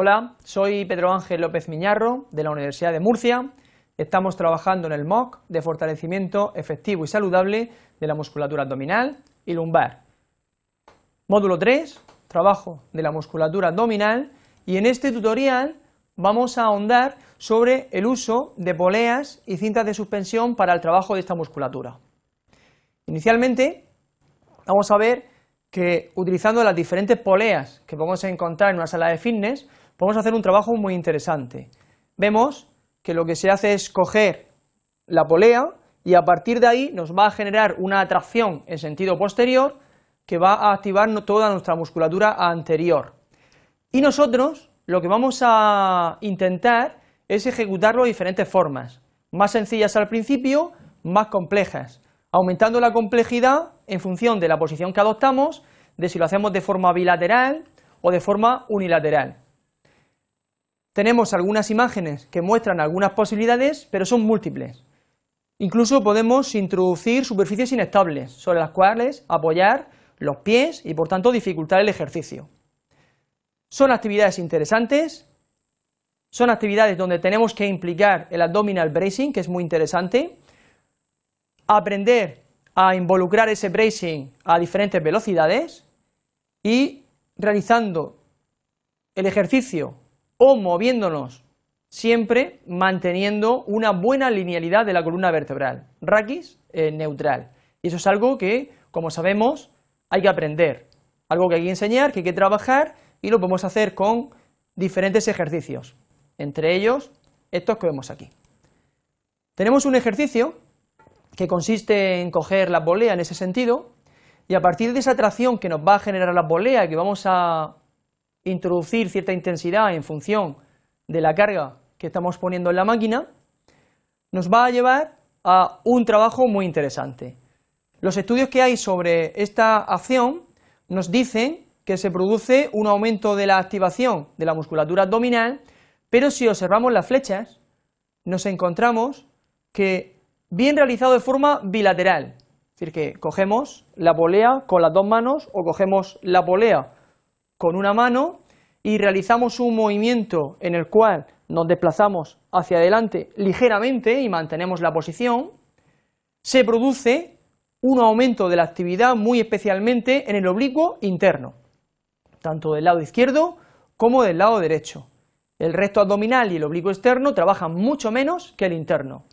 Hola, soy Pedro Ángel López Miñarro de la Universidad de Murcia. Estamos trabajando en el MOOC de fortalecimiento efectivo y saludable de la musculatura abdominal y lumbar. Módulo 3, trabajo de la musculatura abdominal y en este tutorial vamos a ahondar sobre el uso de poleas y cintas de suspensión para el trabajo de esta musculatura. Inicialmente vamos a ver que utilizando las diferentes poleas que podemos encontrar en una sala de fitness, podemos hacer un trabajo muy interesante. Vemos que lo que se hace es coger la polea y a partir de ahí nos va a generar una atracción en sentido posterior que va a activar toda nuestra musculatura anterior. Y nosotros lo que vamos a intentar es ejecutarlo de diferentes formas, más sencillas al principio, más complejas, aumentando la complejidad en función de la posición que adoptamos, de si lo hacemos de forma bilateral o de forma unilateral. Tenemos algunas imágenes que muestran algunas posibilidades, pero son múltiples. Incluso podemos introducir superficies inestables sobre las cuales apoyar los pies y por tanto dificultar el ejercicio. Son actividades interesantes, son actividades donde tenemos que implicar el abdominal bracing, que es muy interesante, aprender a involucrar ese bracing a diferentes velocidades y realizando el ejercicio o moviéndonos siempre manteniendo una buena linealidad de la columna vertebral, raquis eh, neutral. Y eso es algo que, como sabemos, hay que aprender, algo que hay que enseñar, que hay que trabajar y lo podemos hacer con diferentes ejercicios, entre ellos estos que vemos aquí. Tenemos un ejercicio que consiste en coger la polea en ese sentido, y a partir de esa tracción que nos va a generar la polea, que vamos a introducir cierta intensidad en función de la carga que estamos poniendo en la máquina, nos va a llevar a un trabajo muy interesante. Los estudios que hay sobre esta acción nos dicen que se produce un aumento de la activación de la musculatura abdominal, pero si observamos las flechas, nos encontramos que bien realizado de forma bilateral, es decir, que cogemos la polea con las dos manos o cogemos la polea con una mano y realizamos un movimiento en el cual nos desplazamos hacia adelante ligeramente y mantenemos la posición, se produce un aumento de la actividad muy especialmente en el oblicuo interno, tanto del lado izquierdo como del lado derecho. El recto abdominal y el oblicuo externo trabajan mucho menos que el interno.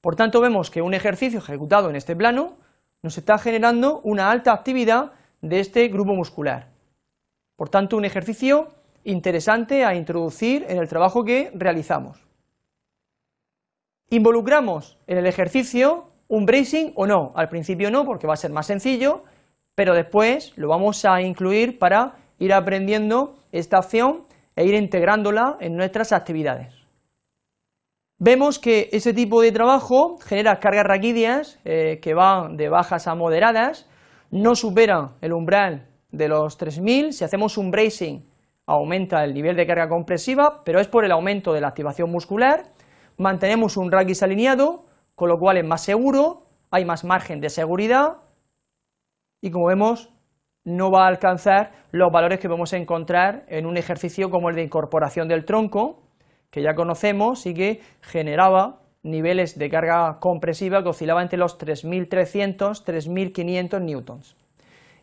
Por tanto, vemos que un ejercicio ejecutado en este plano nos está generando una alta actividad de este grupo muscular. Por tanto, un ejercicio interesante a introducir en el trabajo que realizamos. ¿Involucramos en el ejercicio un bracing o no? Al principio no, porque va a ser más sencillo, pero después lo vamos a incluir para ir aprendiendo esta acción e ir integrándola en nuestras actividades vemos que ese tipo de trabajo genera cargas raquídeas eh, que van de bajas a moderadas, no superan el umbral de los 3000, si hacemos un bracing aumenta el nivel de carga compresiva, pero es por el aumento de la activación muscular, mantenemos un raquis alineado, con lo cual es más seguro, hay más margen de seguridad, y como vemos, no va a alcanzar los valores que podemos encontrar en un ejercicio como el de incorporación del tronco, que ya conocemos y que generaba niveles de carga compresiva que oscilaban entre los 3.300, 3.500 newtons.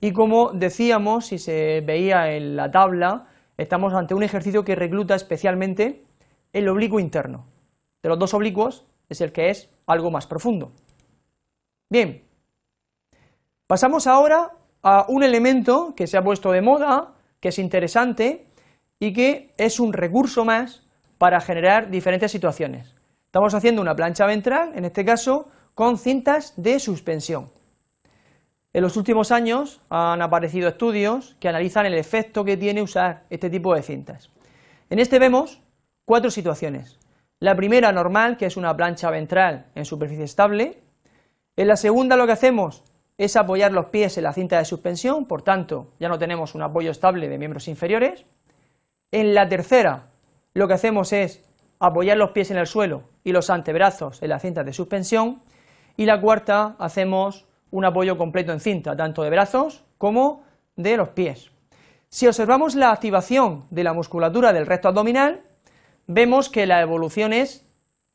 Y como decíamos, si se veía en la tabla, estamos ante un ejercicio que recluta especialmente el oblicuo interno. De los dos oblicuos es el que es algo más profundo. Bien, pasamos ahora a un elemento que se ha puesto de moda, que es interesante y que es un recurso más para generar diferentes situaciones. Estamos haciendo una plancha ventral, en este caso, con cintas de suspensión. En los últimos años han aparecido estudios que analizan el efecto que tiene usar este tipo de cintas. En este vemos cuatro situaciones. La primera normal, que es una plancha ventral en superficie estable. En la segunda lo que hacemos es apoyar los pies en la cinta de suspensión, por tanto ya no tenemos un apoyo estable de miembros inferiores. En la tercera lo que hacemos es apoyar los pies en el suelo y los antebrazos en la cinta de suspensión y la cuarta hacemos un apoyo completo en cinta, tanto de brazos como de los pies. Si observamos la activación de la musculatura del recto abdominal, vemos que la evolución es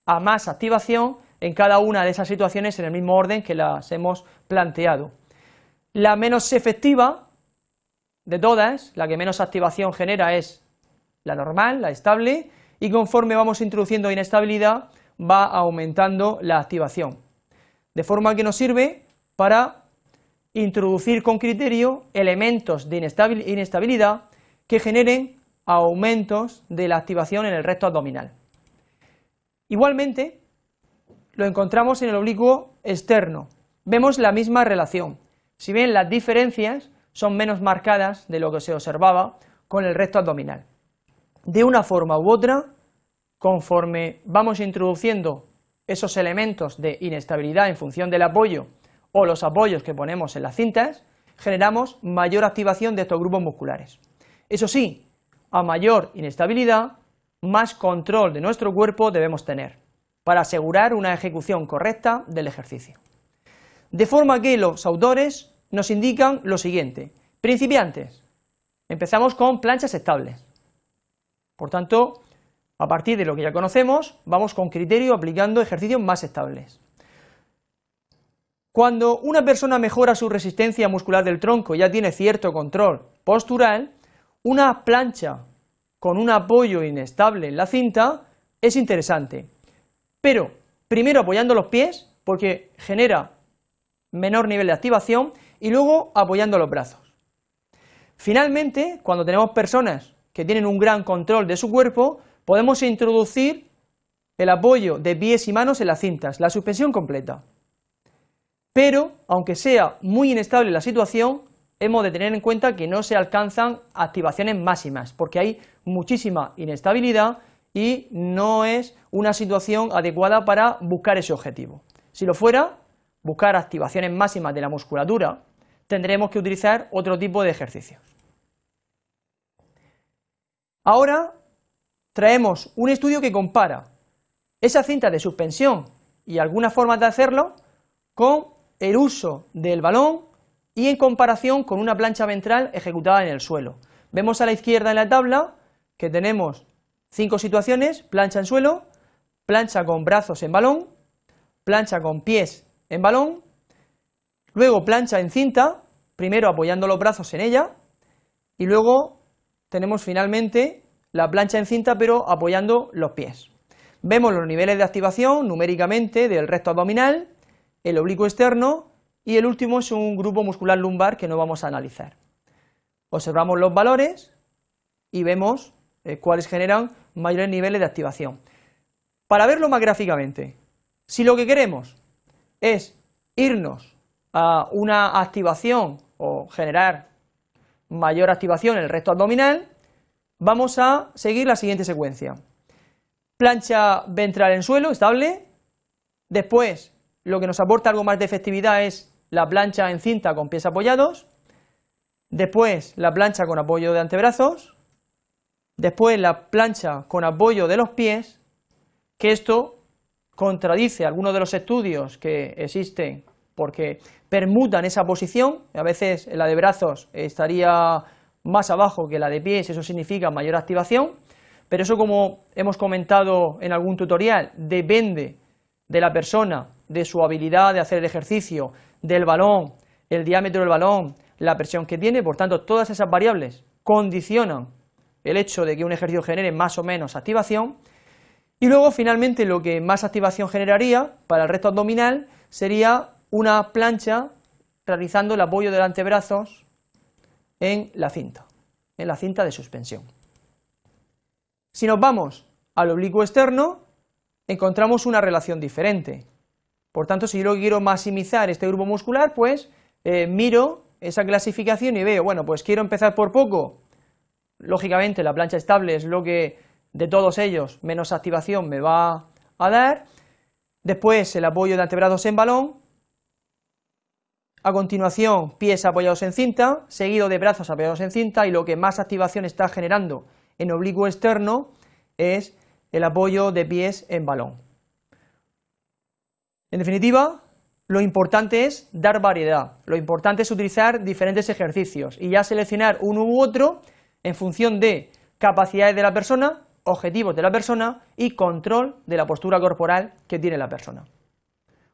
a más activación en cada una de esas situaciones en el mismo orden que las hemos planteado. La menos efectiva de todas, la que menos activación genera es la normal, la estable, y conforme vamos introduciendo inestabilidad va aumentando la activación. De forma que nos sirve para introducir con criterio elementos de inestabilidad que generen aumentos de la activación en el recto abdominal. Igualmente, lo encontramos en el oblicuo externo. Vemos la misma relación, si bien las diferencias son menos marcadas de lo que se observaba con el recto abdominal. De una forma u otra, conforme vamos introduciendo esos elementos de inestabilidad en función del apoyo o los apoyos que ponemos en las cintas, generamos mayor activación de estos grupos musculares. Eso sí, a mayor inestabilidad, más control de nuestro cuerpo debemos tener para asegurar una ejecución correcta del ejercicio. De forma que los autores nos indican lo siguiente, principiantes, empezamos con planchas estables, por tanto, a partir de lo que ya conocemos, vamos con criterio aplicando ejercicios más estables. Cuando una persona mejora su resistencia muscular del tronco ya tiene cierto control postural, una plancha con un apoyo inestable en la cinta es interesante, pero primero apoyando los pies, porque genera menor nivel de activación, y luego apoyando los brazos. Finalmente, cuando tenemos personas que tienen un gran control de su cuerpo, podemos introducir el apoyo de pies y manos en las cintas, la suspensión completa pero aunque sea muy inestable la situación, hemos de tener en cuenta que no se alcanzan activaciones máximas, porque hay muchísima inestabilidad y no es una situación adecuada para buscar ese objetivo. Si lo fuera, buscar activaciones máximas de la musculatura, tendremos que utilizar otro tipo de ejercicios. Ahora traemos un estudio que compara esa cinta de suspensión y algunas formas de hacerlo con el uso del balón y en comparación con una plancha ventral ejecutada en el suelo. Vemos a la izquierda en la tabla que tenemos cinco situaciones, plancha en suelo, plancha con brazos en balón, plancha con pies en balón, luego plancha en cinta, primero apoyando los brazos en ella, y luego tenemos finalmente la plancha en cinta pero apoyando los pies. Vemos los niveles de activación numéricamente del recto abdominal, el oblicuo externo y el último es un grupo muscular lumbar que no vamos a analizar. Observamos los valores y vemos eh, cuáles generan mayores niveles de activación. Para verlo más gráficamente, si lo que queremos es irnos a una activación o generar mayor activación en el recto abdominal, vamos a seguir la siguiente secuencia. Plancha ventral en suelo, estable, después lo que nos aporta algo más de efectividad es la plancha en cinta con pies apoyados, después la plancha con apoyo de antebrazos, después la plancha con apoyo de los pies, que esto contradice algunos de los estudios que existen porque permutan esa posición, a veces la de brazos estaría más abajo que la de pies, eso significa mayor activación, pero eso como hemos comentado en algún tutorial, depende de la persona de su habilidad de hacer el ejercicio, del balón, el diámetro del balón, la presión que tiene, por tanto todas esas variables condicionan el hecho de que un ejercicio genere más o menos activación, y luego finalmente lo que más activación generaría para el resto abdominal sería una plancha realizando el apoyo de los antebrazos en la cinta, en la cinta de suspensión. Si nos vamos al oblicuo externo, encontramos una relación diferente. Por tanto, si yo quiero maximizar este grupo muscular, pues eh, miro esa clasificación y veo, bueno, pues quiero empezar por poco, lógicamente la plancha estable es lo que de todos ellos menos activación me va a dar, después el apoyo de antebrazos en balón, a continuación pies apoyados en cinta, seguido de brazos apoyados en cinta y lo que más activación está generando en oblicuo externo es el apoyo de pies en balón. En definitiva, lo importante es dar variedad, lo importante es utilizar diferentes ejercicios y ya seleccionar uno u otro en función de capacidades de la persona, objetivos de la persona y control de la postura corporal que tiene la persona.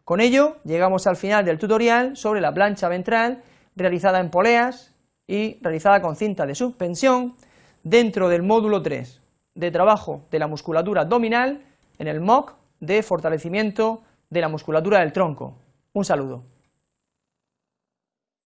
Con ello llegamos al final del tutorial sobre la plancha ventral realizada en poleas y realizada con cinta de suspensión dentro del módulo 3 de trabajo de la musculatura abdominal en el MOC de fortalecimiento de la musculatura del tronco. Un saludo.